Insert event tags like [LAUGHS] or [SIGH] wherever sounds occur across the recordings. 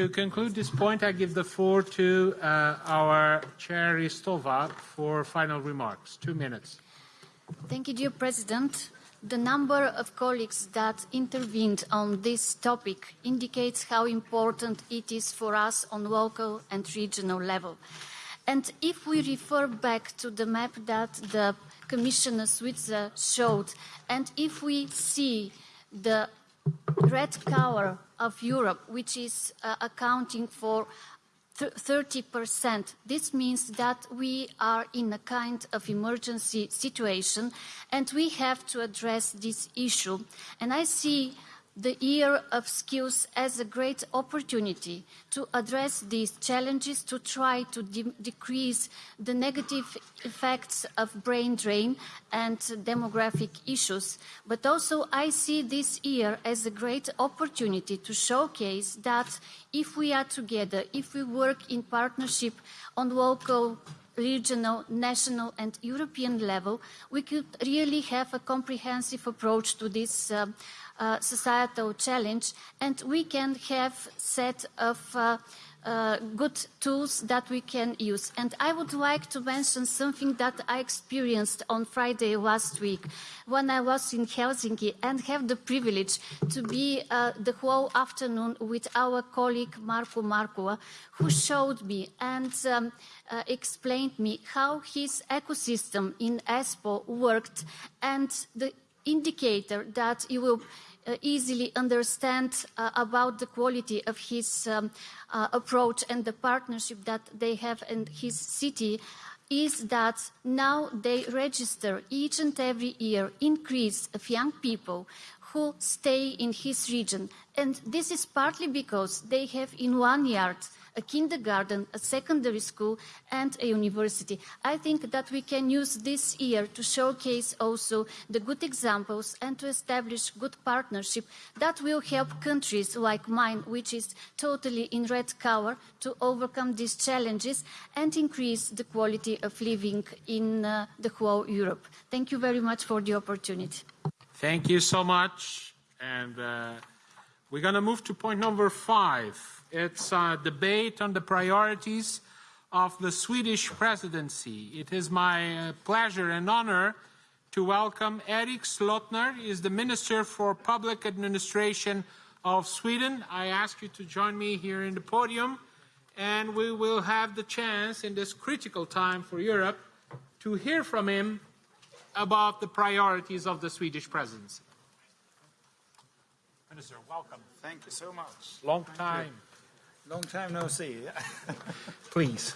to conclude this point, I give the floor to uh, our chair, Ristova, for final remarks. Two minutes. Thank you, dear President. The number of colleagues that intervened on this topic indicates how important it is for us on local and regional level. And if we refer back to the map that the Commissioner Šuica showed, and if we see the red color of Europe, which is uh, accounting for 30%. This means that we are in a kind of emergency situation and we have to address this issue. And I see the year of skills as a great opportunity to address these challenges, to try to de decrease the negative effects of brain drain and demographic issues. But also I see this year as a great opportunity to showcase that if we are together, if we work in partnership on local regional, national and European level, we could really have a comprehensive approach to this uh, uh, societal challenge and we can have set of uh, good tools that we can use. And I would like to mention something that I experienced on Friday last week when I was in Helsinki and have the privilege to be uh, the whole afternoon with our colleague Markku Markkula, who showed me and um, uh, explained me how his ecosystem in Espoo worked and the indicator that you will easily understand uh, about the quality of his um, uh, approach and the partnership that they have in his city is that now they register each and every year increase of young people who stay in his region. And this is partly because they have in one yard a kindergarten, a secondary school, and a university. I think that we can use this year to showcase also the good examples and to establish good partnership that will help countries like mine, which is totally in red color, to overcome these challenges and increase the quality of living in uh, the whole Europe. Thank you very much for the opportunity. Thank you so much. And uh, we're going to move to point number five. It's a debate on the priorities of the Swedish presidency. It is my uh, pleasure and honor to welcome Erik Slotner, He is the Minister for Public Administration of Sweden. I ask you to join me here in the podium, and we will have the chance in this critical time for Europe to hear from him about the priorities of the Swedish presidency. Minister, welcome. Thank you so much. Long time. Long time no see. [LAUGHS] Please.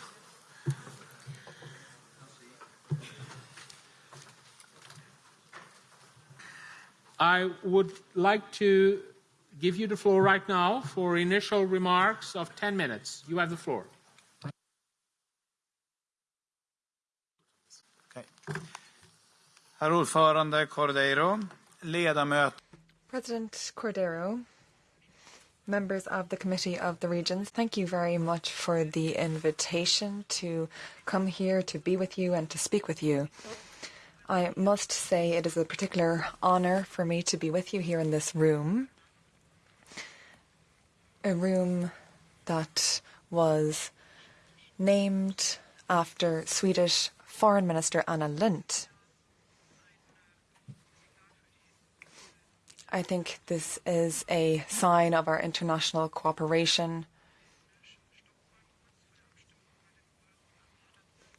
I would like to give you the floor right now for initial remarks of 10 minutes. You have the floor. Okay. Herr ordförande Cordeiro, ledamöter. President Cordeiro, members of the Committee of the Regions, thank you very much for the invitation to come here to be with you and to speak with you. I must say it is a particular honour for me to be with you here in this room, a room that was named after Swedish Foreign Minister Anna Lindh. I think this is a sign of our international cooperation.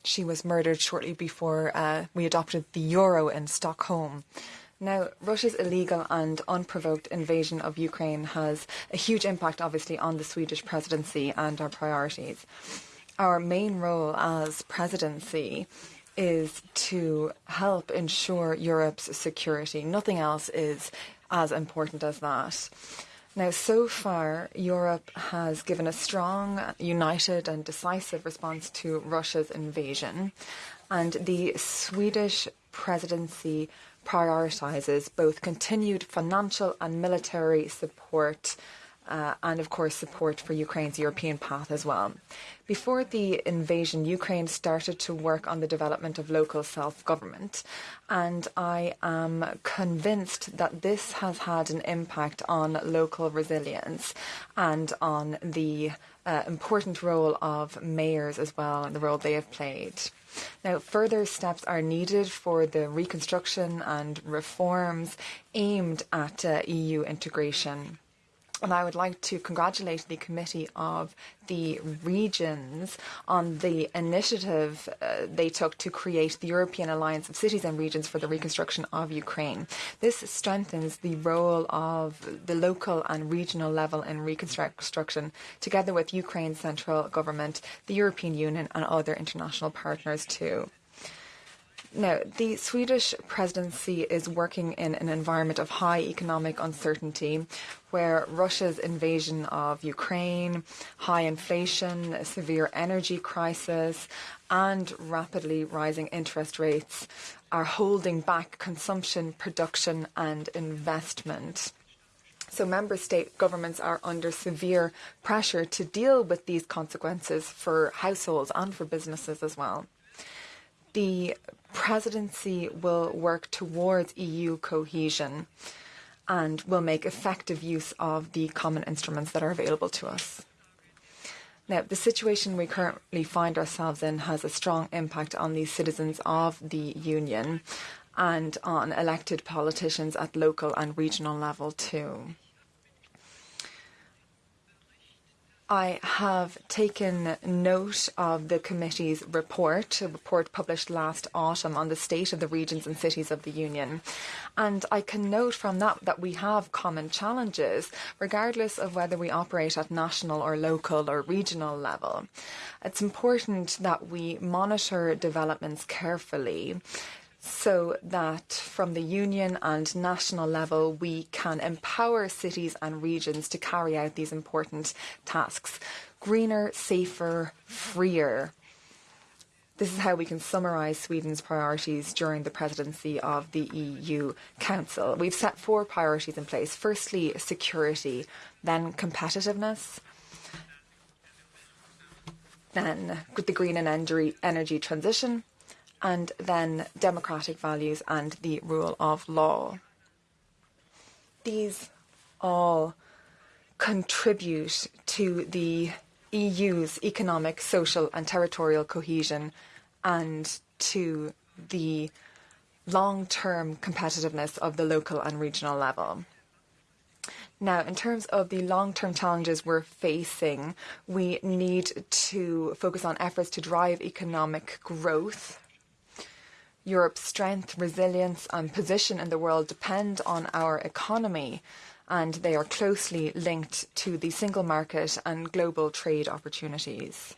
She was murdered shortly before uh, we adopted the euro in Stockholm. Now, Russia's illegal and unprovoked invasion of Ukraine has a huge impact, obviously, on the Swedish presidency and our priorities. Our main role as presidency is to help ensure Europe's security. Nothing else is as important as that. Now, so far, Europe has given a strong, united, and decisive response to Russia's invasion, and the Swedish presidency prioritises both continued financial and military support uh, and of course support for Ukraine's European path as well. Before the invasion, Ukraine started to work on the development of local self government, and I am convinced that this has had an impact on local resilience and on the uh, important role of mayors as well and the role they have played. Now, further steps are needed for the reconstruction and reforms aimed at uh, EU integration. And I would like to congratulate the Committee of the Regions on the initiative uh, they took to create the European Alliance of Cities and Regions for the Reconstruction of Ukraine. This strengthens the role of the local and regional level in reconstruction, together with Ukraine's central government, the European Union, and other international partners too. Now, the Swedish presidency is working in an environment of high economic uncertainty where Russia's invasion of Ukraine, high inflation, a severe energy crisis, and rapidly rising interest rates are holding back consumption, production, and investment. So, member state governments are under severe pressure to deal with these consequences for households and for businesses as well. The presidency will work towards EU cohesion and will make effective use of the common instruments that are available to us. Now, the situation we currently find ourselves in has a strong impact on the citizens of the Union and on elected politicians at local and regional level too. I have taken note of the committee's report, a report published last autumn on the state of the regions and cities of the Union. And I can note from that that we have common challenges, regardless of whether we operate at national or local or regional level. It's important that we monitor developments carefully so that from the union and national level we can empower cities and regions to carry out these important tasks. Greener, safer, freer. This is how we can summarise Sweden's priorities during the presidency of the EU Council. We've set four priorities in place. Firstly, security, then competitiveness, then the green and energy transition, and then democratic values and the rule of law. These all contribute to the EU's economic, social, and territorial cohesion and to the long term competitiveness of the local and regional level. Now, in terms of the long term challenges we're facing, we need to focus on efforts to drive economic growth Europe's strength, resilience, and position in the world depend on our economy, and they are closely linked to the single market and global trade opportunities.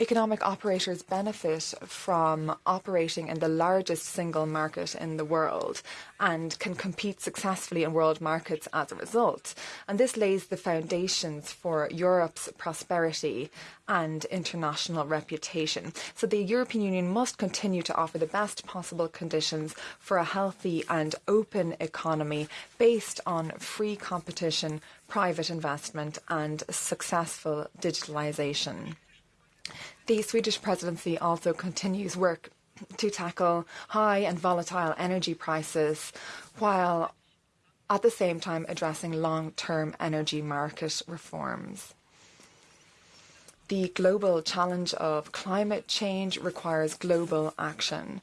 Economic operators benefit from operating in the largest single market in the world and can compete successfully in world markets as a result. And this lays the foundations for Europe's prosperity and international reputation. So the European Union must continue to offer the best possible conditions for a healthy and open economy based on free competition, private investment, and successful digitalisation. The Swedish presidency also continues work to tackle high and volatile energy prices while at the same time addressing long term energy market reforms. The global challenge of climate change requires global action.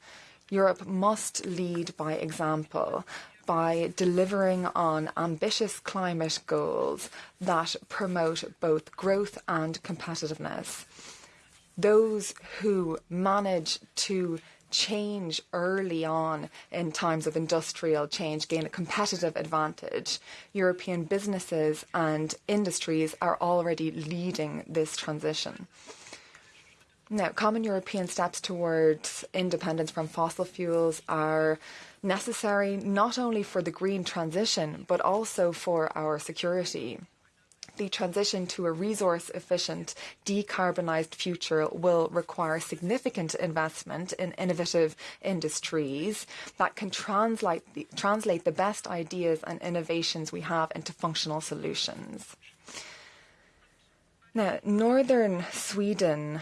Europe must lead by example by delivering on ambitious climate goals that promote both growth and competitiveness those who manage to change early on in times of industrial change gain a competitive advantage. European businesses and industries are already leading this transition. Now, common European steps towards independence from fossil fuels are necessary not only for the green transition, but also for our security. The transition to a resource efficient, decarbonised future will require significant investment in innovative industries that can translate the best ideas and innovations we have into functional solutions. Now, northern Sweden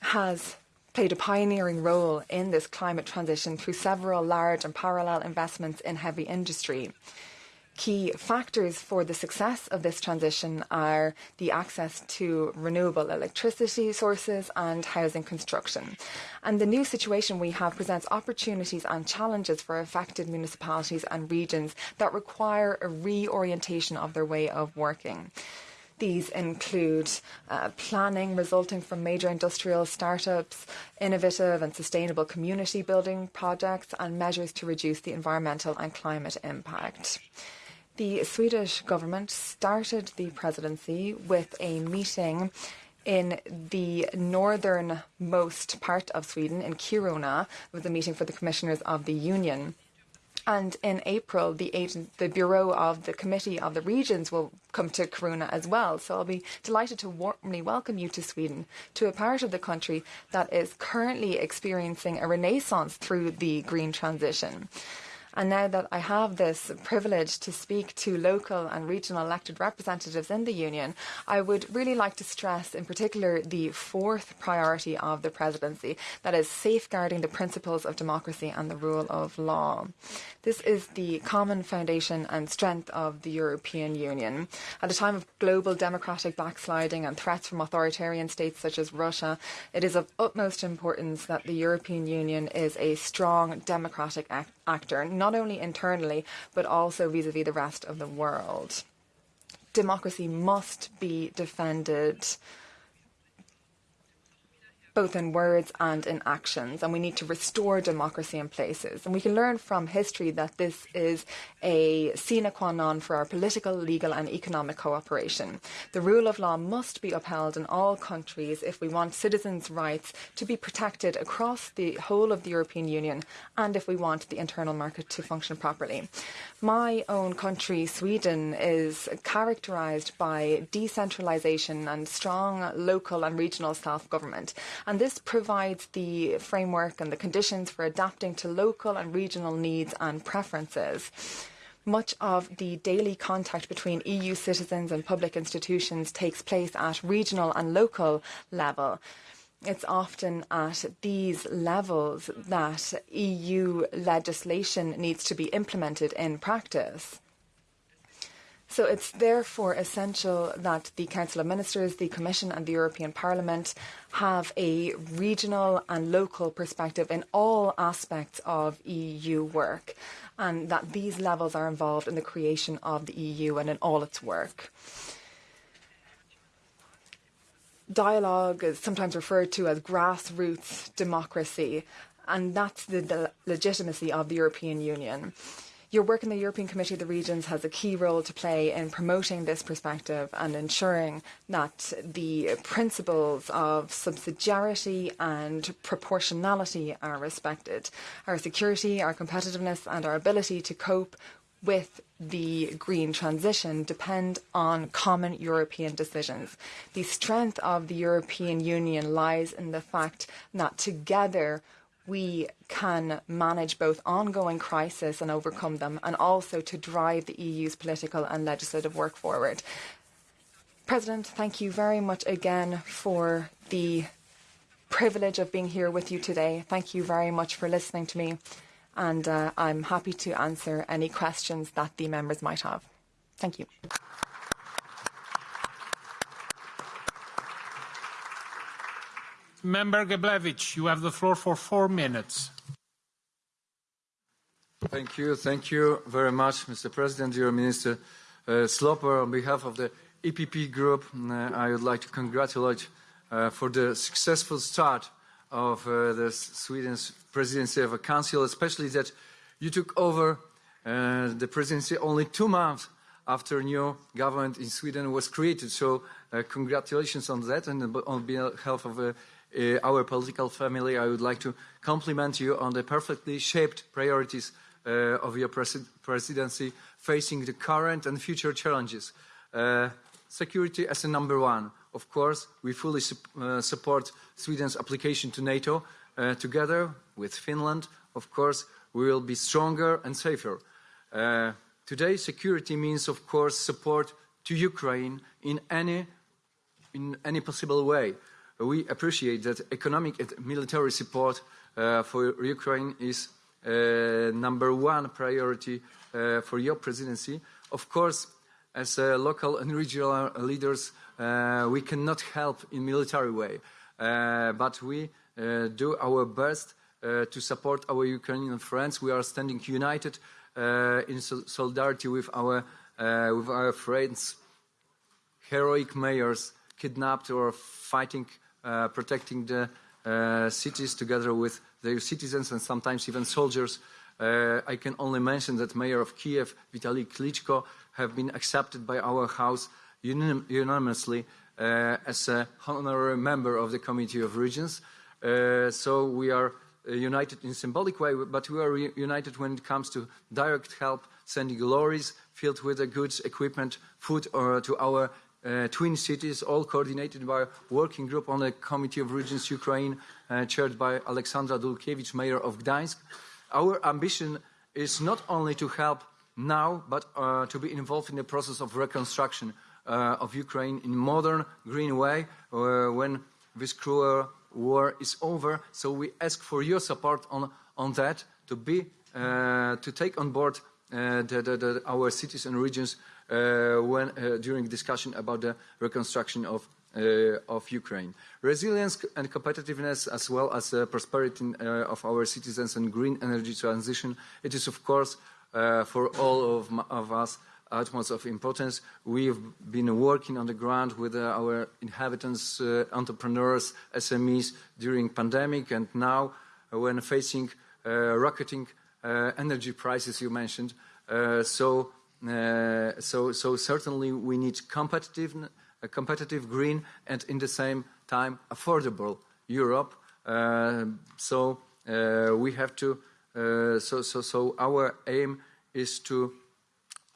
has played a pioneering role in this climate transition through several large and parallel investments in heavy industry. Key factors for the success of this transition are the access to renewable electricity sources and housing construction. And the new situation we have presents opportunities and challenges for affected municipalities and regions that require a reorientation of their way of working. These include uh, planning resulting from major industrial startups, innovative and sustainable community building projects, and measures to reduce the environmental and climate impact. The Swedish government started the presidency with a meeting in the northernmost part of Sweden, in Kiruna. It was a meeting for the commissioners of the Union. And in April, the, agent, the Bureau of the Committee of the Regions will come to Kiruna as well. So I'll be delighted to warmly welcome you to Sweden, to a part of the country that is currently experiencing a renaissance through the green transition. And now that I have this privilege to speak to local and regional elected representatives in the Union, I would really like to stress in particular the fourth priority of the presidency, that is safeguarding the principles of democracy and the rule of law. This is the common foundation and strength of the European Union. At a time of global democratic backsliding and threats from authoritarian states such as Russia, it is of utmost importance that the European Union is a strong democratic act actor, not only internally, but also vis a vis the rest of the world. Democracy must be defended both in words and in actions, and we need to restore democracy in places. And we can learn from history that this is a sine qua non for our political, legal, and economic cooperation. The rule of law must be upheld in all countries if we want citizens' rights to be protected across the whole of the European Union and if we want the internal market to function properly. My own country, Sweden, is characterised by decentralisation and strong local and regional self government and this provides the framework and the conditions for adapting to local and regional needs and preferences. Much of the daily contact between EU citizens and public institutions takes place at regional and local level. It's often at these levels that EU legislation needs to be implemented in practice. So it's therefore essential that the Council of Ministers, the Commission, and the European Parliament have a regional and local perspective in all aspects of EU work, and that these levels are involved in the creation of the EU and in all its work. Dialogue is sometimes referred to as grassroots democracy, and that's the, the legitimacy of the European Union. Your work in the European Committee of the Regions has a key role to play in promoting this perspective and ensuring that the principles of subsidiarity and proportionality are respected. Our security, our competitiveness, and our ability to cope with the green transition depend on common European decisions. The strength of the European Union lies in the fact that together we can manage both ongoing crisis and overcome them, and also to drive the EU's political and legislative work forward. President, thank you very much again for the privilege of being here with you today. Thank you very much for listening to me, and uh, I'm happy to answer any questions that the members might have. Thank you. Member Geblewicz, you have the floor for four minutes. Thank you. Thank you very much, Mr. President, dear Minister uh, Slotner. On behalf of the EPP group, uh, I would like to congratulate uh, for the successful start of uh, the Sweden's presidency of a council, especially that you took over uh, the presidency only two months after new government in Sweden was created. So uh, congratulations on that and on behalf of uh, uh, our political family, I would like to compliment you on the perfectly shaped priorities uh, of your pres presidency facing the current and future challenges. Uh, security as a number one. Of course, we fully su uh, support Sweden's application to NATO. Uh, together with Finland, of course, we will be stronger and safer. Uh, today, security means, of course, support to Ukraine in any, in any possible way. We appreciate that economic and military support uh, for Ukraine is uh, number one priority uh, for your presidency. Of course, as uh, local and regional leaders, uh, we cannot help in military way, uh, but we do our best to support our Ukrainian friends. We are standing united in sol solidarity with our, with our friends, heroic mayors kidnapped or fighting, protecting the cities together with their citizens and sometimes even soldiers. I can only mention that Mayor of Kiev, Vitaly Klitschko, have been accepted by our House unanimously uh, as an honorary member of the Committee of Regions. Uh, so we are uh, united in symbolic way, but we are united when it comes to direct help, sending lorries filled with the goods, equipment, food uh, to our uh, twin cities, all coordinated by a working group on the Committee of Regions Ukraine, uh, chaired by Aleksandra Dulkiewicz, mayor of Gdańsk. Our ambition is not only to help now, but uh, to be involved in the process of reconstruction uh, of Ukraine in modern, green way uh, when this cruel war is over. So we ask for your support on, on that to be uh, to take on board the, the, the, our cities and regions when during discussion about the reconstruction of uh, of Ukraine. Resilience and competitiveness as well as uh, prosperity uh, of our citizens and green energy transition, it is of course uh, for all of, of, us utmost of importance. We've been working on the ground with uh, our inhabitants, uh, entrepreneurs, SMEs during pandemic and now uh, when facing uh, rocketing uh, energy prices you mentioned. so, so, so certainly we need competitive, competitive green and in the same time affordable Europe. so we have to uh, so, our aim is to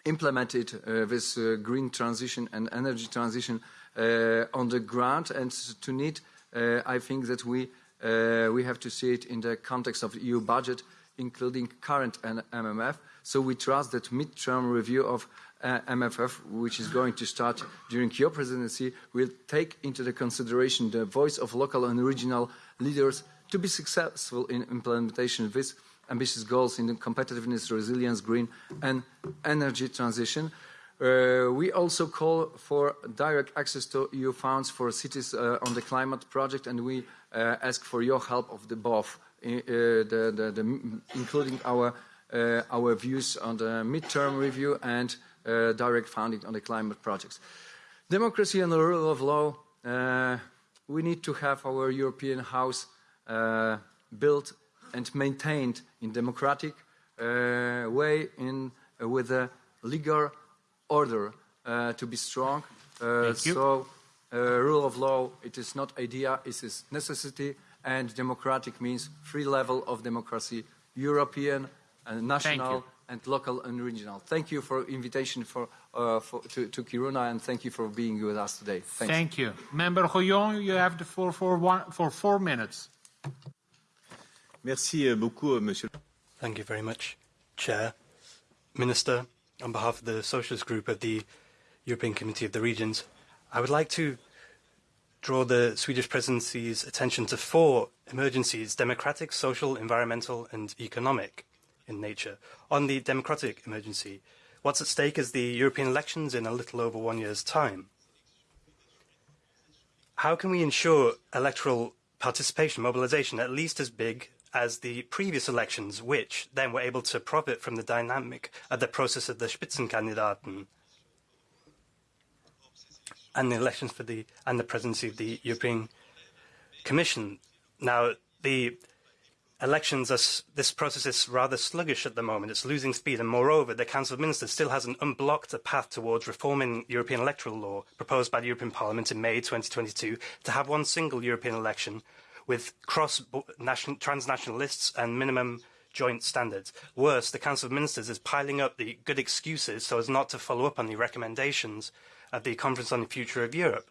implement it, uh, this uh, green transition and energy transition uh, on the ground. And to need, uh, I think that we, uh, we have to see it in the context of EU budget, including current MFF. So we trust that midterm review of MFF, which is going to start during your presidency, will take into the consideration the voice of local and regional leaders to be successful in implementation of these ambitious goals in the competitiveness, resilience, green and energy transition. Uh, we also call for direct access to EU funds for cities uh, on the climate project, and we uh, ask for your help of the both, uh, the, the, the, including our, uh, our views on the midterm review and uh, direct funding on the climate projects. Democracy and the rule of law, we need to have our European house built and maintained in democratic uh, way in, uh, with a legal order uh, to be strong. so rule of law, it is not idea, it is necessity, and democratic means free level of democracy, European and national and local and regional. Thank you for invitation for, uh, for to, to, Kiruna and thank you for being with us today. Thanks. Thank you. Member Rouillon, you have the floor for, one, for four minutes. Merci beaucoup, euh, Monsieur. Thank you very much, Chair. Minister, on behalf of the Socialist Group of the European Committee of the Regions, I would like to draw the Swedish presidency's attention to four emergencies, democratic, social, environmental and economic in nature. On the democratic emergency, what's at stake is the European elections in a little over one year's time. How can we ensure electoral participation, mobilization, at least as big as the previous elections, which then were able to profit from the dynamic of the process of the Spitzenkandidaten and the elections for the and the presidency of the European Commission. Now, the elections, are, this process is rather sluggish at the moment. It's losing speed, and moreover, the Council of Ministers still hasn't unblocked a path towards reforming European electoral law proposed by the European Parliament in May 2022 to have one single European election with cross-transnational lists and minimum joint standards. Worse, the Council of Ministers is piling up the good excuses so as not to follow up on the recommendations at the Conference on the Future of Europe.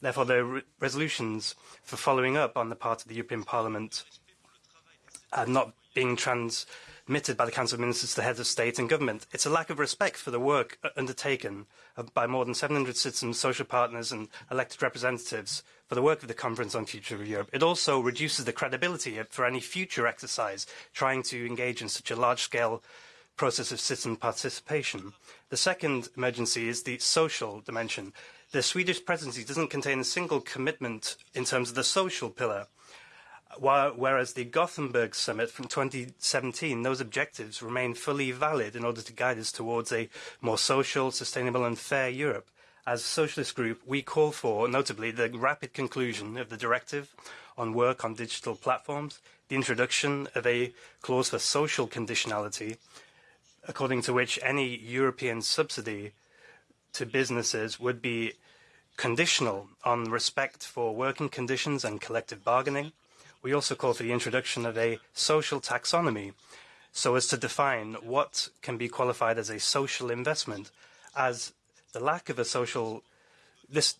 Therefore, the re resolutions for following up on the part of the European Parliament are not being transmitted by the Council of Ministers to the heads of state and government. It's a lack of respect for the work uh, undertaken uh, by more than 700 citizens, social partners and elected representatives for the work of the Conference on Future of Europe. It also reduces the credibility for any future exercise trying to engage in such a large-scale process of citizen participation. The second emergency is the social dimension. The Swedish presidency doesn't contain a single commitment in terms of the social pillar, whereas the Gothenburg summit from 2017, those objectives remain fully valid in order to guide us towards a more social, sustainable and fair Europe. As a socialist group, we call for, notably, the rapid conclusion of the directive on work on digital platforms, the introduction of a clause for social conditionality, according to which any European subsidy to businesses would be conditional on respect for working conditions and collective bargaining. We also call for the introduction of a social taxonomy so as to define what can be qualified as a social investment, as the lack of a social this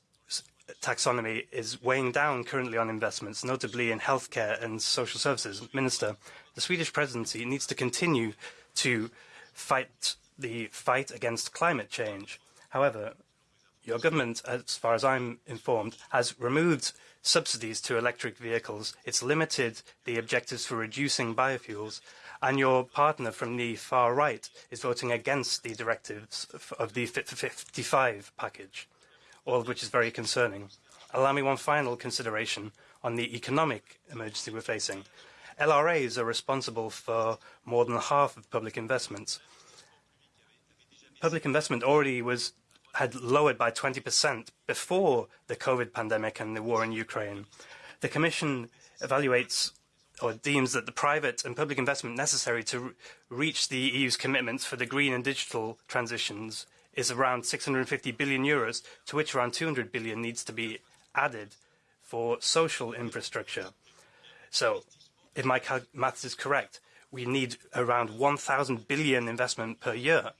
taxonomy is weighing down currently on investments, notably in healthcare and social services. Minister, the Swedish presidency needs to continue to fight the fight against climate change. However, your government, as far as I'm informed, has removed subsidies to electric vehicles. It's limited the objectives for reducing biofuels and your partner from the far right is voting against the directives of the Fit for 55 package, all of which is very concerning. Allow me one final consideration on the economic emergency we're facing. LRAs are responsible for more than half of public investments. Public investment already was had lowered by 20% before the COVID pandemic and the war in Ukraine. The Commission evaluates or deems that the private and public investment necessary to reach the EU's commitments for the green and digital transitions is around 650 billion euros, to which around 200 billion needs to be added for social infrastructure. So, if my maths is correct, we need around 1,000 billion investment per year.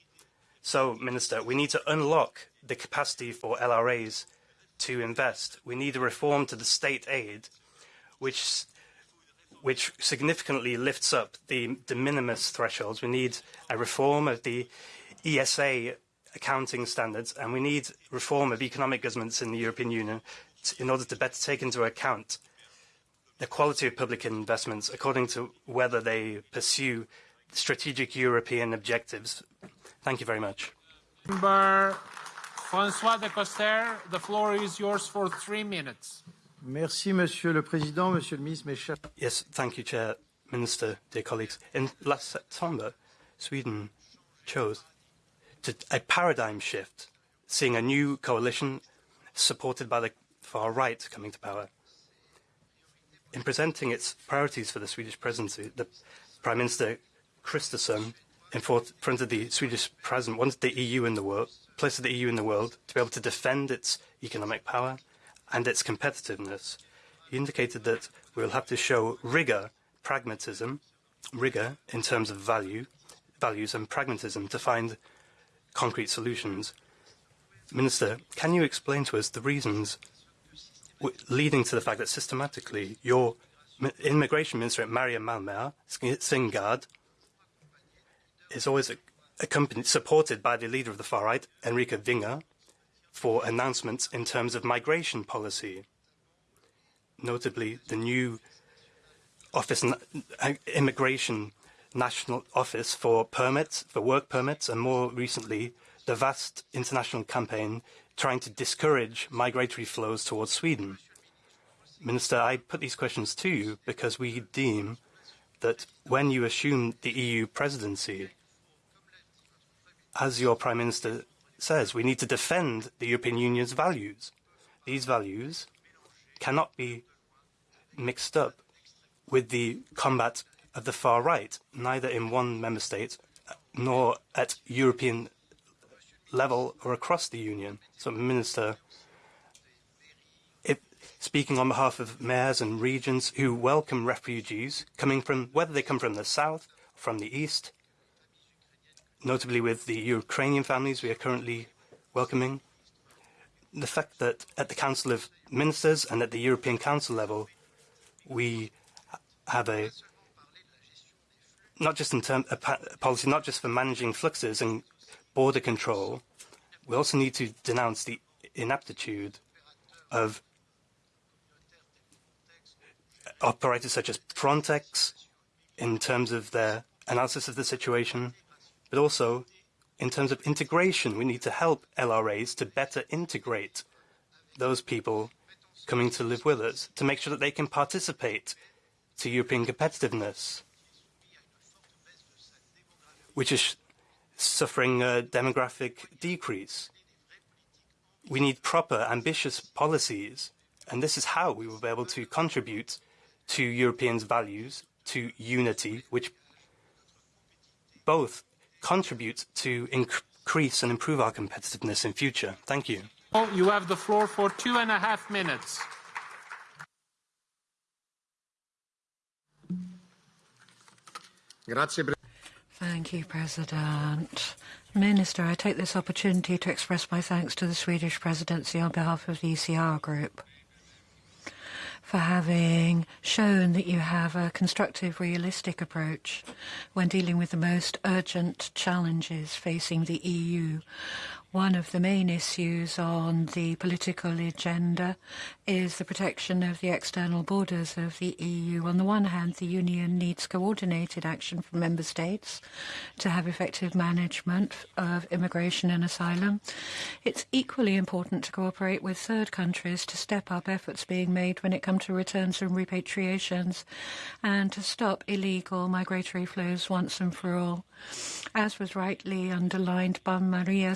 So, Minister, we need to unlock the capacity for LRAs to invest. We need a reform to the state aid, which which significantly lifts up the de minimis thresholds. We need a reform of the ESA accounting standards, and we need reform of economic governance in the European Union in order to better take into account the quality of public investments according to whether they pursue strategic European objectives. Thank you very much. Member Francois Decoster, the floor is yours for three minutes. Merci, Monsieur le Président, Monsieur le Ministre, mes chers... Yes, thank you, Chair, Minister, dear colleagues. In last September, Sweden chose to, a paradigm shift, seeing a new coalition supported by the far right coming to power. In presenting its priorities for the Swedish presidency, the Prime Minister Kristersson in front of the Swedish president wanted the EU in the world, place of the EU in the world, to be able to defend its economic power, and its competitiveness. He indicated that we will have to show rigor, pragmatism, rigor in terms of value, values and pragmatism to find concrete solutions. Minister, can you explain to us the reasons leading to the fact that systematically your immigration minister, Maria Malmer Stenergard, is always accompanied, supported by the leader of the far right, Henrik Vinge, for announcements in terms of migration policy, notably the new office, uh, immigration national office for permits, for work permits, and more recently, the vast international campaign trying to discourage migratory flows towards Sweden. Minister, I put these questions to you because we deem that when you assume the EU presidency, as your Prime Minister says we need to defend the European Union's values. These values cannot be mixed up with the combat of the far right, neither in one member state nor at European level or across the Union. So, Minister, if, speaking on behalf of mayors and regions who welcome refugees coming from, whether they come from the south, or from the east, notably with the Ukrainian families we are currently welcoming. the fact that at the Council of Ministers and at the European Council level, we have a not just in term a policy not just for managing fluxes and border control. We also need to denounce the inaptitude of operators such as Frontex in terms of their analysis of the situation, but also in terms of integration. We need to help LRAs to better integrate those people coming to live with us, to make sure that they can participate to European competitiveness, which is suffering a demographic decrease. We need proper, ambitious policies, and this is how we will be able to contribute to Europeans' values, to unity, which both contribute to increase and improve our competitiveness in future. Thank you. You have the floor for two and a half minutes. Thank you, President. Minister, I take this opportunity to express my thanks to the Swedish presidency on behalf of the ECR Group for having shown that you have a constructive, realistic approach when dealing with the most urgent challenges facing the EU. One of the main issues on the political agenda is the protection of the external borders of the EU. On the one hand, the Union needs coordinated action from member states to have effective management of immigration and asylum. It's equally important to cooperate with third countries to step up efforts being made when it comes to returns and repatriations and to stop illegal migratory flows once and for all. As was rightly underlined by Maria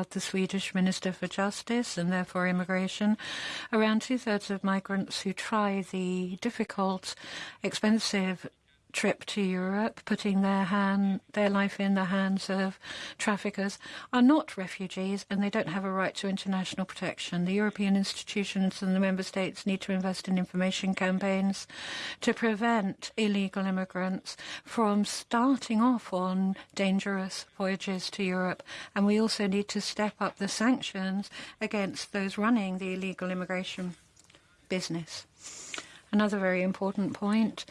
Stenergard, the Swedish Minister for Justice and therefore Immigration, around two-thirds of migrants who try the difficult, expensive trip to Europe, putting their hand, their life in the hands of traffickers, are not refugees and they don't have a right to international protection. The European institutions and the member states need to invest in information campaigns to prevent illegal immigrants from starting off on dangerous voyages to Europe. And we also need to step up the sanctions against those running the illegal immigration business. Another very important point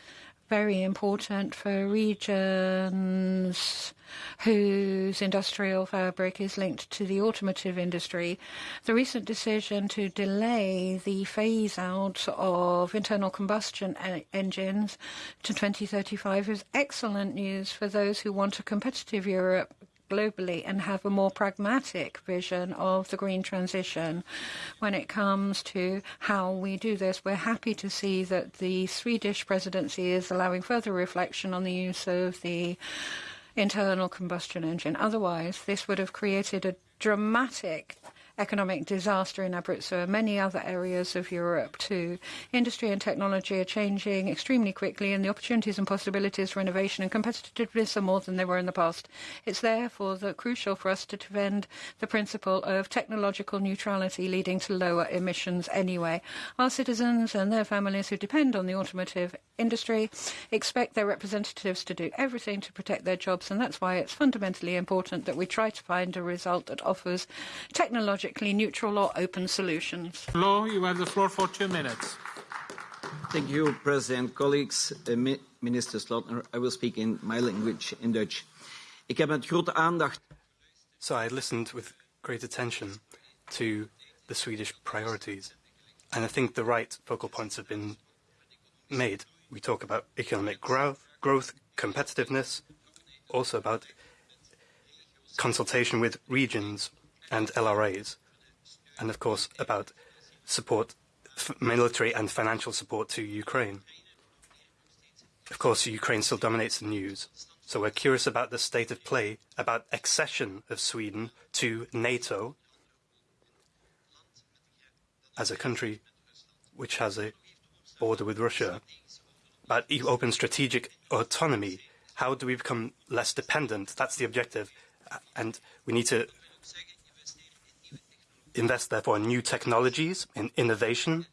very important for regions whose industrial fabric is linked to the automotive industry. The recent decision to delay the phase out of internal combustion engines to 2035 is excellent news for those who want a competitive Europe globally and have a more pragmatic vision of the green transition when it comes to how we do this. We're happy to see that the Swedish presidency is allowing further reflection on the use of the internal combustion engine. Otherwise, this would have created a dramatic economic disaster in Abruzzo and many other areas of Europe too. Industry and technology are changing extremely quickly and the opportunities and possibilities for innovation and competitiveness are more than they were in the past. It's therefore the crucial for us to defend the principle of technological neutrality leading to lower emissions anyway. Our citizens and their families who depend on the automotive industry expect their representatives to do everything to protect their jobs and that's why it's fundamentally important that we try to find a result that offers technological technologically neutral or open solutions. Law, you have the floor for two minutes. Thank you, President. Colleagues, uh, Mi Minister Slotner, I will speak in my language, in Dutch. Ik heb met grote aandacht... So I listened with great attention to the Swedish priorities, and I think the right focal points have been made. We talk about economic growth, growth competitiveness, also about consultation with regions and LRAs, and of course about support, military and financial support to Ukraine. Of course, Ukraine still dominates the news, so we're curious about the state of play about accession of Sweden to NATO as a country which has a border with Russia, about open strategic autonomy. How do we become less dependent? That's the objective. And we need to invest, therefore, in new technologies, in innovation,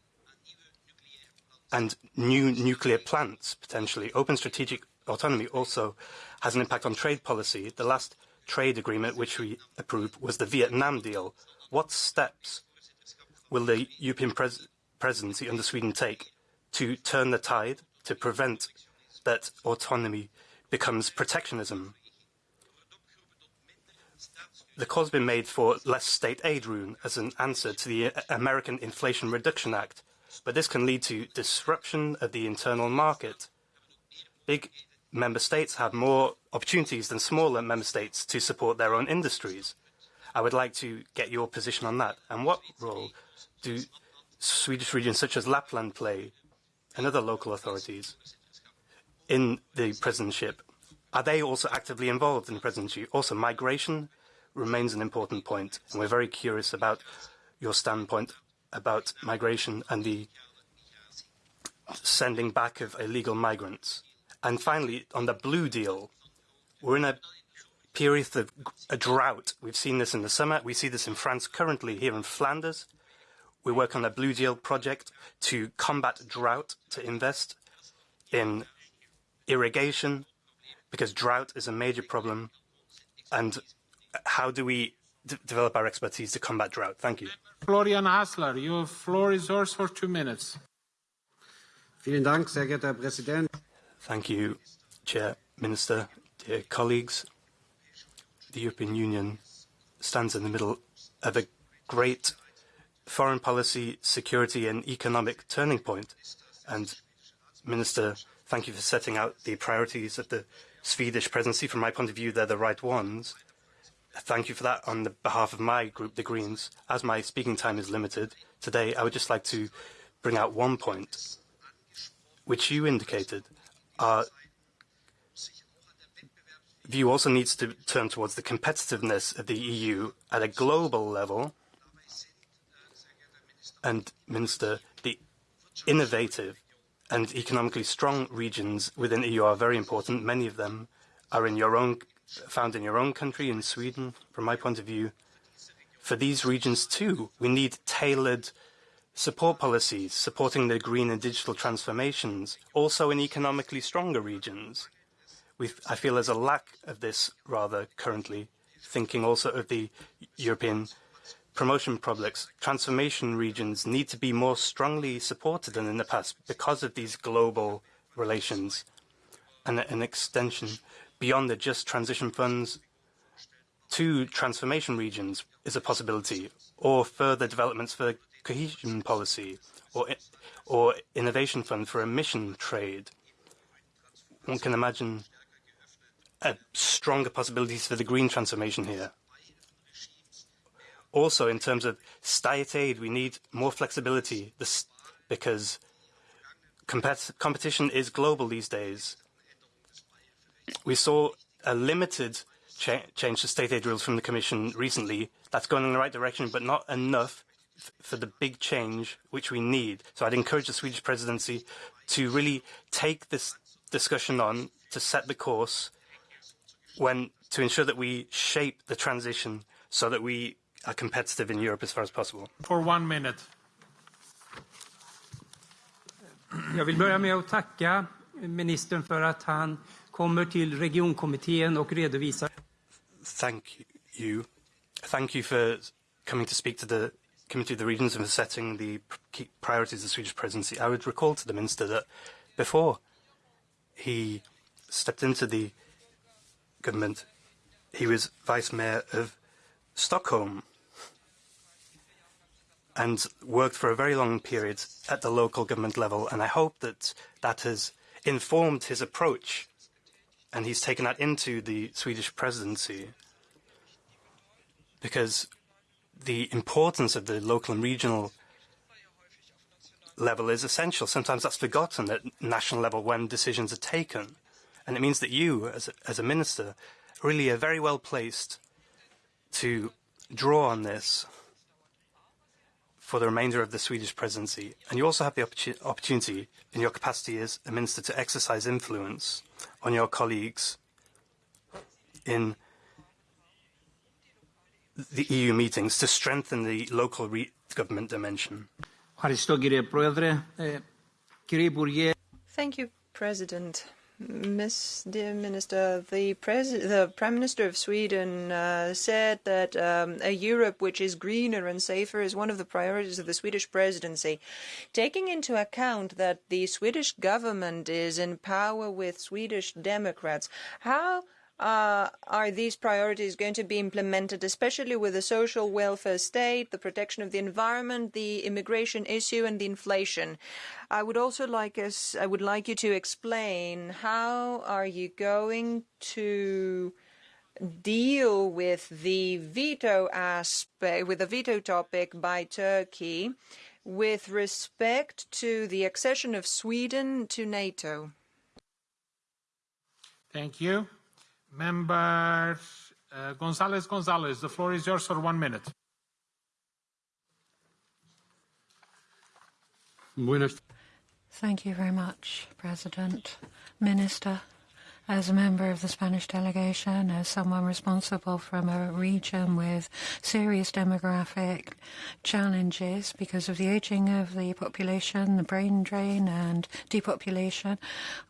and new nuclear plants, potentially. Open strategic autonomy also has an impact on trade policy. The last trade agreement which we approved was the Vietnam deal. What steps will the European pres presidency under Sweden take to turn the tide to prevent that autonomy becomes protectionism? The call's been made for less state aid room as an answer to the uh, American Inflation Reduction Act, but this can lead to disruption of the internal market. Big member states have more opportunities than smaller member states to support their own industries. I would like to get your position on that. And what role do Swedish regions such as Lapland play and other local authorities in the presidency? Are they also actively involved in the presidency? Also, migration remains an important point, and we're very curious about your standpoint about migration and the sending back of illegal migrants. And finally, on the blue deal, we're in a period of a drought. We've seen this in the summer. We see this in France currently, here in Flanders. We work on a blue deal project to combat drought, to invest in irrigation, because drought is a major problem. And how do we develop our expertise to combat drought? Thank you. Florian Hassler, your floor is yours for two minutes. Vielen Dank, sehr geehrter Herr Präsident. Thank you, Chair, Minister, dear colleagues. The European Union stands in the middle of a great foreign policy, security and economic turning point. And Minister, thank you for setting out the priorities of the Swedish presidency. From my point of view, they're the right ones thank you for that on behalf of my group, the Greens. As my speaking time is limited today, I would just like to bring out one point, which you indicated. Our view also needs to turn towards the competitiveness of the EU at a global level. And, Minister, the innovative and economically strong regions within the EU are very important. Many of them are in your own found in your own country, in Sweden, from my point of view, for these regions too, we need tailored support policies supporting the green and digital transformations, also in economically stronger regions. We've, I feel there's a lack of this rather currently, thinking also of the European promotion projects. Transformation regions need to be more strongly supported than in the past because of these global relations and an extension beyond the just transition funds to transformation regions is a possibility, or further developments for cohesion policy, or, or innovation fund for emission trade. One can imagine stronger possibilities for the green transformation here. Also, in terms of state aid, we need more flexibility because compet competition is global these days we saw a limited cha change to state aid rules from the Commission recently. That's going in the right direction, but not enough for the big change which we need. So I'd encourage the Swedish presidency to really take this discussion on to set the course when to ensure that we shape the transition so that we are competitive in Europe as far as possible. For one minute. Jag vill börja med att tacka ministern för att han kommer till regionkommittén och redovisar. Thank you. Thank you for coming to speak to the Committee of the Regions and for setting the priorities of the Swedish presidency. I would recall to the Minister that before he stepped into the government, he was Vice Mayor of Stockholm and worked for a very long period at the local government level. And I hope that that has informed his approach and he's taken that into the Swedish presidency because the importance of the local and regional level is essential. Sometimes that's forgotten at national level when decisions are taken. And it means that you, as a, as a minister, really are very well placed to draw on this for the remainder of the Swedish presidency. And you also have the opportunity in your capacity as a minister to exercise influence on your colleagues in the EU meetings to strengthen the local government dimension. Thank you, President. Miss, dear Minister, the, the Prime Minister of Sweden uh, said that um, a Europe which is greener and safer is one of the priorities of the Swedish presidency. Taking into account that the Swedish government is in power with Swedish Democrats, how Uh, are these priorities going to be implemented, especially with the social welfare state, the protection of the environment, the immigration issue, and the inflation? I would also like us, I would like you to explain how are you going to deal with the veto aspect, with the veto topic by Turkey, with respect to the accession of Sweden to NATO. Thank you. Member uh, Gonzalez Gonzalez, the floor is yours for one minute. Thank you very much, President. Minister, as a member of the Spanish delegation, as someone responsible from a region with serious demographic challenges because of the aging of the population, the brain drain and depopulation,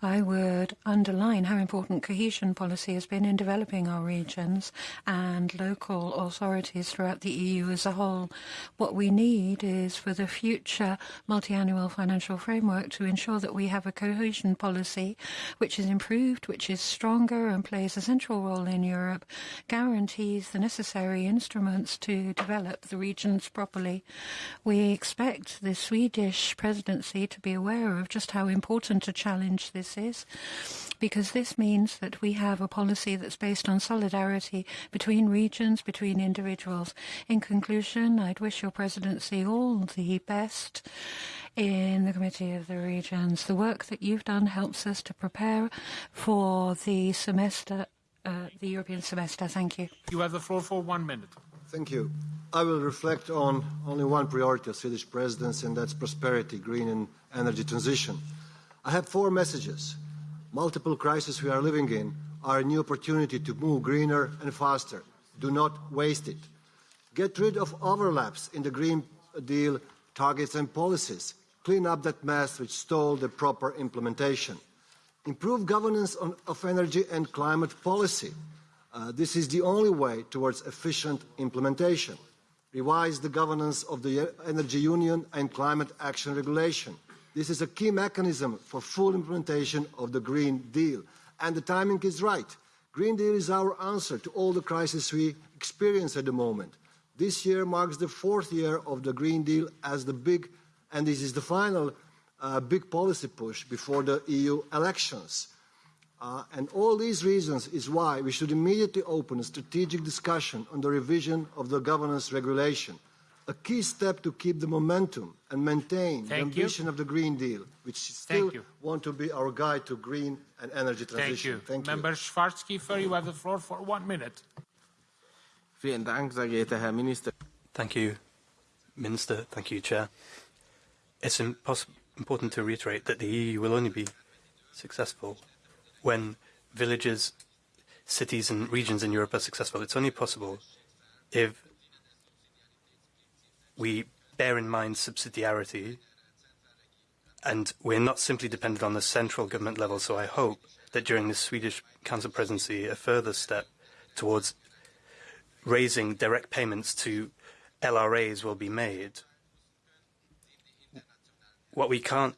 I would underline how important cohesion policy has been in developing our regions and local authorities throughout the EU as a whole. What we need is for the future multi-annual financial framework to ensure that we have a cohesion policy which is improved, which is stronger and plays a central role in Europe, guarantees the necessary instruments to develop the regions properly. We expect the Swedish presidency to be aware of just how important a challenge this is, because this means that we have a policy that's based on solidarity between regions, between individuals. In conclusion, I'd wish your presidency all the best in the Committee of the Regions. The work that you've done helps us to prepare for the semester, uh, the European semester. Thank you. You have the floor for one minute. Thank you. I will reflect on only one priority of Swedish presidency, and that's prosperity, green and energy transition. I have four messages. Multiple crises we are living in are a new opportunity to move greener and faster. Do not waste it. Get rid of overlaps in the Green Deal targets and policies clean up that mess which stalled the proper implementation. Improve governance on, of energy and climate policy. Uh, this is the only way towards efficient implementation. Revise the governance of the Energy Union and Climate Action Regulation. This is a key mechanism for full implementation of the Green Deal. And the timing is right. Green Deal is our answer to all the crises we experience at the moment. This year marks the fourth year of the Green Deal as the big and this is the final uh, big policy push before the EU elections. Uh, and all these reasons is why we should immediately open a strategic discussion on the revision of the governance regulation, a key step to keep the momentum and maintain Thank the ambition you. of the Green Deal, which still want to be our guide to green and energy transition. Thank you. Thank you. Member Schwarzkiefer, you have the floor for one minute. Vielen Dank, sehr geehrter Herr Minister. Thank you, Minister. Thank you, Chair. It's important to reiterate that the EU will only be successful when villages, cities and regions in Europe are successful. It's only possible if we bear in mind subsidiarity and we're not simply dependent on the central government level. So I hope that during the Swedish Council presidency, a further step towards raising direct payments to LRAs will be made what we can't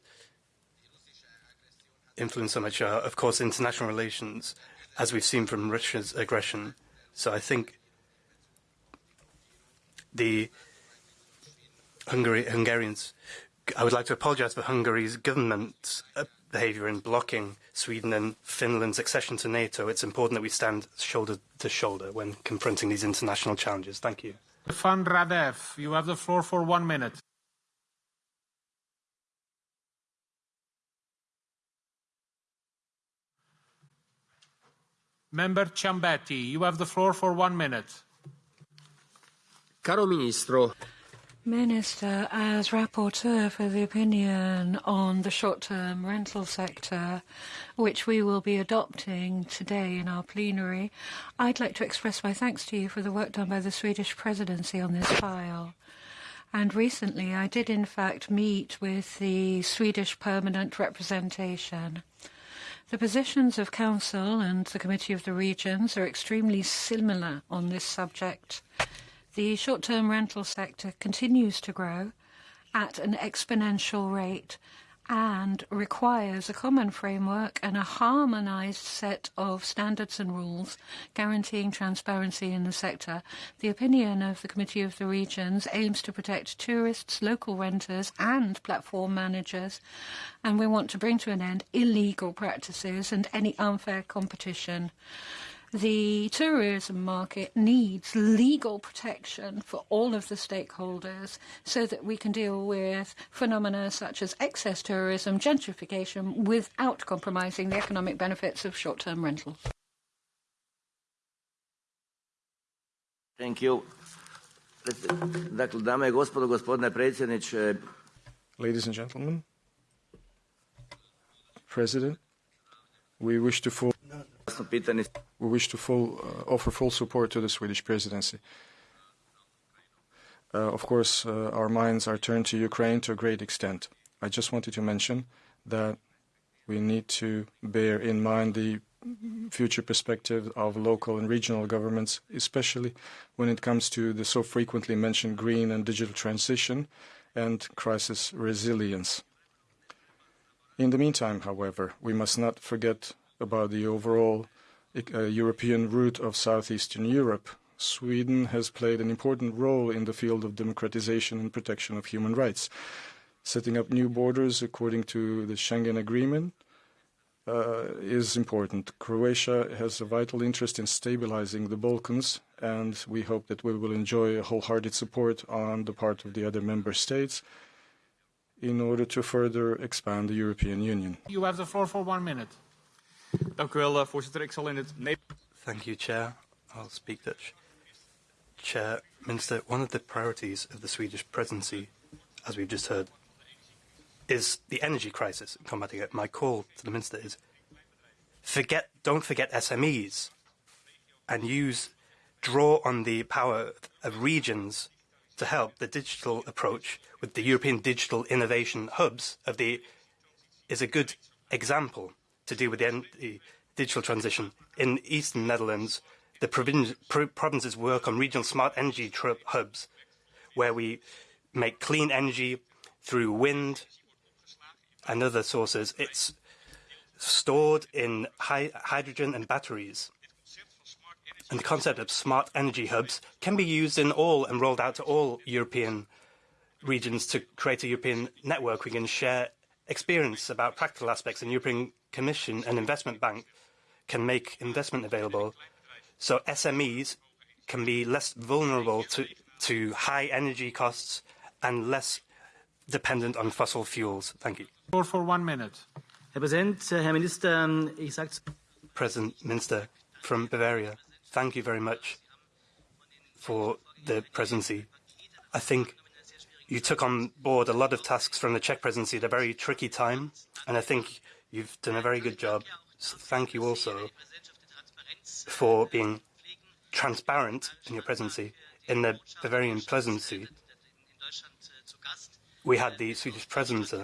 influence so much are, of course, international relations, as we've seen from Russia's aggression. So I think the Hungary, Hungarians, I would like to apologize for Hungary's government's uh, behavior in blocking Sweden and Finland's accession to NATO. It's important that we stand shoulder to shoulder when confronting these international challenges. Thank you. Van Radev, you have the floor for one minute. Member Ciambetti, you have the floor for one minute. Caro Ministro. Minister, as rapporteur for the opinion on the short-term rental sector, which we will be adopting today in our plenary, I'd like to express my thanks to you for the work done by the Swedish presidency on this file. And recently I did in fact meet with the Swedish permanent representation. The positions of Council and the Committee of the Regions are extremely similar on this subject. The short-term rental sector continues to grow at an exponential rate and requires a common framework and a harmonized set of standards and rules guaranteeing transparency in the sector. The opinion of the Committee of the Regions aims to protect tourists, local renters and platform managers and we want to bring to an end illegal practices and any unfair competition. The tourism market needs legal protection for all of the stakeholders so that we can deal with phenomena such as excess tourism, gentrification, without compromising the economic benefits of short-term rentals. Thank you. Dakle, dame i gospodo, gospodine predsjedniče. Ladies and gentlemen, President, we wish to full, we wish to full, uh, offer full support to the Swedish presidency. Uh, of course, uh, our minds are turned to Ukraine to a great extent. I just wanted to mention that we need to bear in mind the future perspective of local and regional governments, especially when it comes to the so frequently mentioned green and digital transition and crisis resilience. In the meantime, however, we must not forget about the overall uh, European route of southeastern Europe. Sweden has played an important role in the field of democratization and protection of human rights, setting up new borders according to the Schengen Agreement, uh, is important. Croatia has a vital interest in stabilizing the Balkans, and we hope that we will enjoy a wholehearted support on the part of the other member states in order to further expand the European Union. You have the floor for one minute. Dank u wel, eh, voorzitter. Ik zal in het Thank you, Chair. I'll speak Dutch. Chair, Minister, one of the priorities of the Swedish presidency, as we've just heard, is the energy crisis combating it. My call to the Minister is forget, don't forget SMEs and use, draw on the power of regions to help the digital approach with the European Digital Innovation Hubs of the is a good example to deal with the, digital transition. In eastern Netherlands, the provin provinces work on regional smart energy hubs where we make clean energy through wind, and other sources, it's stored in hydrogen and batteries. And the concept of smart energy hubs can be used in all and rolled out to all European regions to create a European network. We can share experience about practical aspects and European Commission and Investment Bank can make investment available so SMEs can be less vulnerable to, to high energy costs and less dependent on fossil fuels. Thank you. For one minute. Herr Präsident, Herr Minister, ich sag's. President Minister from Bavaria, thank you very much for the presidency. I think you took on board a lot of tasks from the Czech presidency at a very tricky time, and I think you've done a very good job. So thank you also for being transparent in your presidency. In the Bavarian presidency, we had the Swedish presidency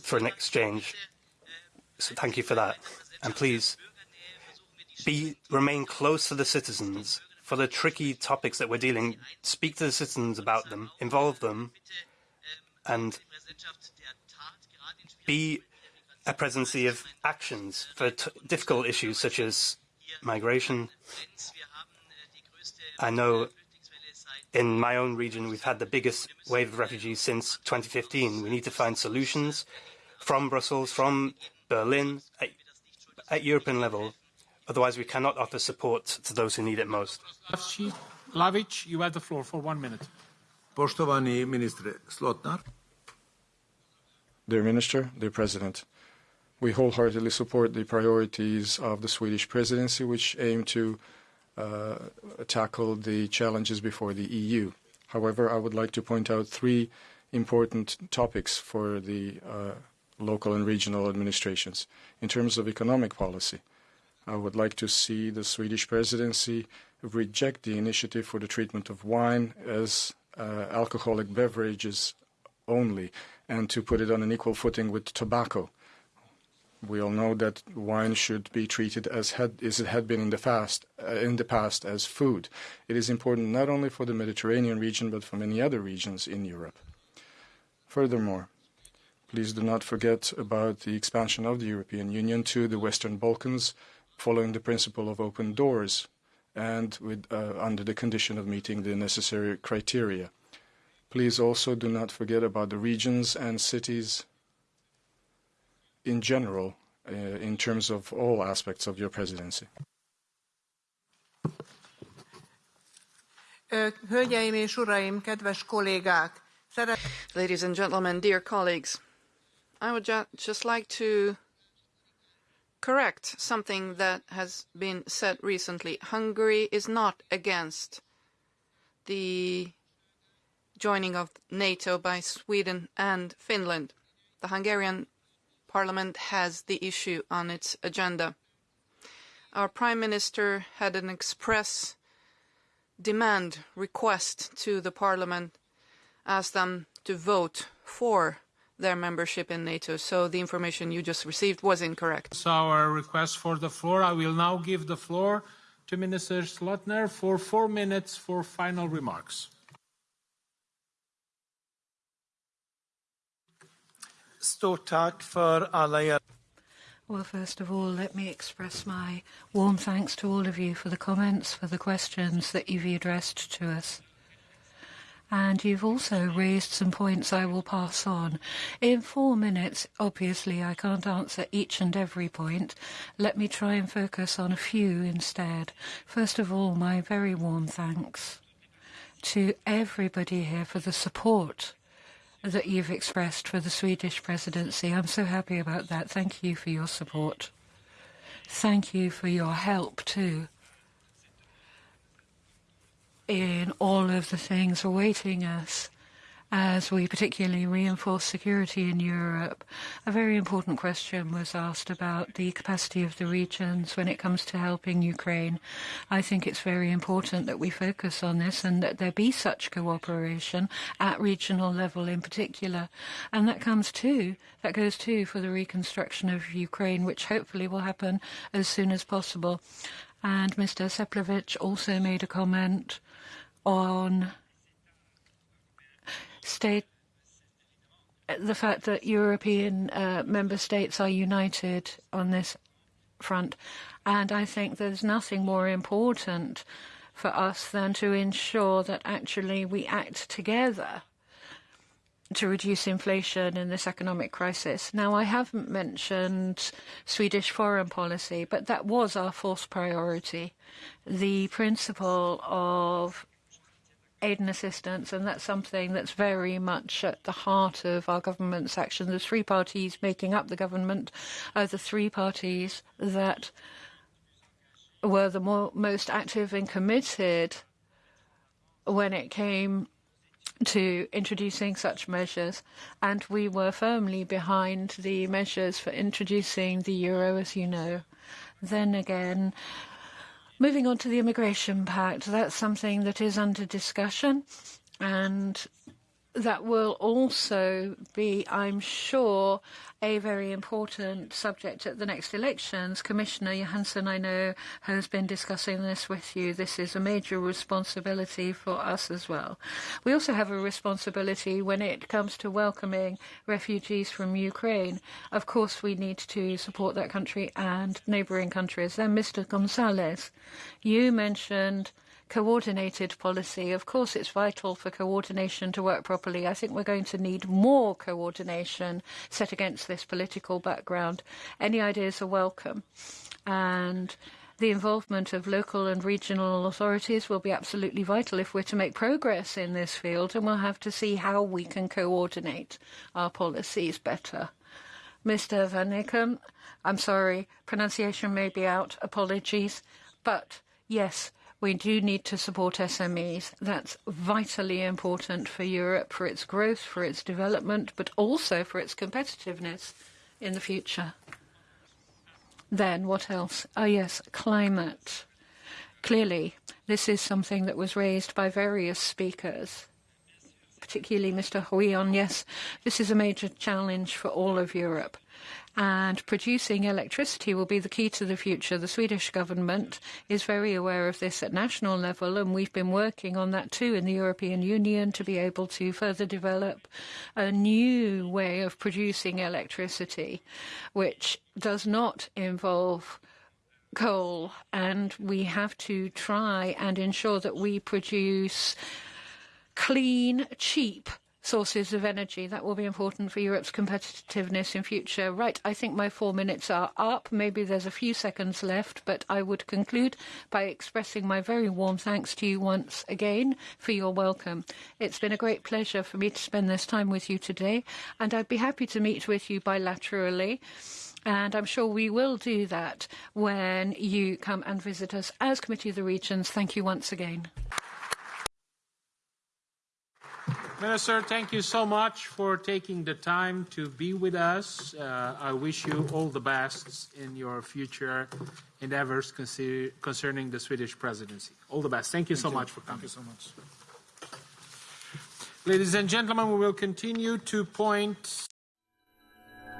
for an exchange. So thank you for that. And please be remain close to the citizens for the tricky topics that we're dealing. Speak to the citizens about them, involve them, and be a presidency of actions for difficult issues such as migration. I know in my own region, we've had the biggest wave of refugees since 2015. We need to find solutions from Brussels, from Berlin, at, at European level. Otherwise, we cannot offer support to those who need it most. Lavic, you have the floor for one minute. Poštovani ministre Slotner. Dear Minister, dear President, we wholeheartedly support the priorities of the Swedish presidency, which aim to uh, tackle the challenges before the EU. However, I would like to point out three important topics for the uh, local and regional administrations. In terms of economic policy, I would like to see the Swedish presidency reject the initiative for the treatment of wine as uh, alcoholic beverages only and to put it on an equal footing with tobacco. We all know that wine should be treated as, had, as it had been in the, fast, uh, in the past as food. It is important not only for the Mediterranean region but for many other regions in Europe. Furthermore, please do not forget about the expansion of the European Union to the Western Balkans following the principle of open doors and with, uh, under the condition of meeting the necessary criteria. Please also do not forget about the regions and cities in general uh, in terms of all aspects of your presidency. Hölgyeim és uraim, kedves kollégák! Ladies and gentlemen, dear colleagues, I would ju just like to correct something that has been said recently. Hungary is not against the joining of NATO by Sweden and Finland. The Hungarian Parliament has the issue on its agenda. Our Prime Minister had an express demand request to the Parliament, asked them to vote for their membership in NATO. So the information you just received was incorrect. That's our request for the floor. I will now give the floor to Minister Slotner for four minutes for final remarks. Stort tack för alla er. Well, first of all, let me express my warm thanks to all of you for the comments, for the questions that you've addressed to us. And you've also raised some points I will pass on. In four minutes, obviously, I can't answer each and every point. Let me try and focus on a few instead. First of all, my very warm thanks to everybody here for the support that you've expressed for the Swedish presidency. I'm so happy about that. Thank you for your support. Thank you for your help, too, in all of the things awaiting us Uh, as we particularly reinforce security in Europe. A very important question was asked about the capacity of the regions when it comes to helping Ukraine. I think it's very important that we focus on this and that there be such cooperation at regional level in particular. And that comes too, that goes too for the reconstruction of Ukraine, which hopefully will happen as soon as possible. And Mr. Seplovich also made a comment on state the fact that European uh, member states are united on this front. And I think there's nothing more important for us than to ensure that actually we act together to reduce inflation in this economic crisis. Now, I haven't mentioned Swedish foreign policy, but that was our fourth priority. The principle of aid and assistance, and that's something that's very much at the heart of our government's action. The three parties making up the government are the three parties that were the more, most active and committed when it came to introducing such measures, and we were firmly behind the measures for introducing the euro, as you know. Then again, Moving on to the Immigration Pact, that's something that is under discussion and that will also be, I'm sure, a very important subject at the next elections. Commissioner Johansson, I know, has been discussing this with you. This is a major responsibility for us as well. We also have a responsibility when it comes to welcoming refugees from Ukraine. Of course, we need to support that country and neighbouring countries. Then, Mr. Gonzalez, you mentioned coordinated policy. Of course, it's vital for coordination to work properly. I think we're going to need more coordination set against this political background. Any ideas are welcome. And the involvement of local and regional authorities will be absolutely vital if we're to make progress in this field, and we'll have to see how we can coordinate our policies better. Mr. Van Nicken, I'm sorry, pronunciation may be out, apologies, but yes, we do need to support SMEs. That's vitally important for Europe, for its growth, for its development, but also for its competitiveness in the future. Then, what else? Oh, yes, climate. Clearly, this is something that was raised by various speakers, particularly Mr. Rouillon. Yes, this is a major challenge for all of Europe. And producing electricity will be the key to the future. The Swedish government is very aware of this at national level, and we've been working on that too in the European Union to be able to further develop a new way of producing electricity, which does not involve coal, and we have to try and ensure that we produce clean, cheap sources of energy. That will be important for Europe's competitiveness in future. Right, I think my four minutes are up. Maybe there's a few seconds left, but I would conclude by expressing my very warm thanks to you once again for your welcome. It's been a great pleasure for me to spend this time with you today, and I'd be happy to meet with you bilaterally. And I'm sure we will do that when you come and visit us as Committee of the Regions. Thank you once again. Minister, thank you so much for taking the time to be with us. Uh, I wish you all the best in your future endeavors concerning the Swedish presidency. All the best. Thank you Thank so you. much for coming. Thank you so much. Ladies and gentlemen, we will continue to point